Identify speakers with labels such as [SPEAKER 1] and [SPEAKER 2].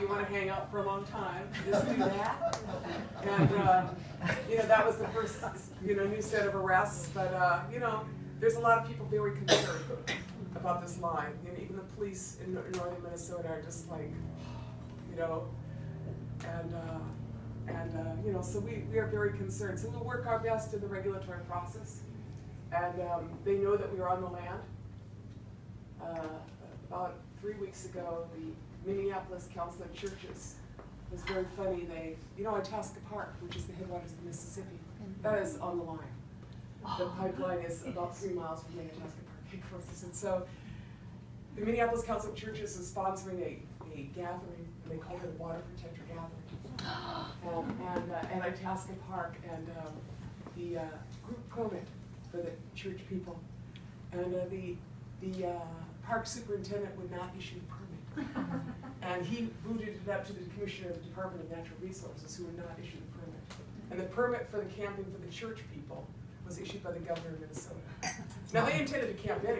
[SPEAKER 1] you want to hang out for a long time, just do that. And, uh, you know, that was the first, you know, new set of arrests, but, uh, you know, there's a lot of people very concerned about this line. Know, even the police in northern Minnesota are just like, you know, and, uh, and, uh, you know, so we, we are very concerned. So we'll work our best in the regulatory process. And, um, they know that we are on the land. Uh, about three weeks ago, the Minneapolis Council of Churches was very funny. They, you know, Itasca Park, which is the headwaters of the Mississippi, that is on the line. The pipeline is about three miles from the Itasca Park headquarters. And so the Minneapolis Council of Churches is sponsoring a, a gathering, and they call it a water protector gathering. And, and, uh, and Itasca Park and, um, the, uh, group permit for the church people. And, uh, the, the, uh, park superintendent would not issue the permit. And he booted it up to the commissioner of the Department of Natural Resources, who would not issue the permit. And the permit for the camping for the church people was issued by the governor of Minnesota. Now, they intended to camp anyway.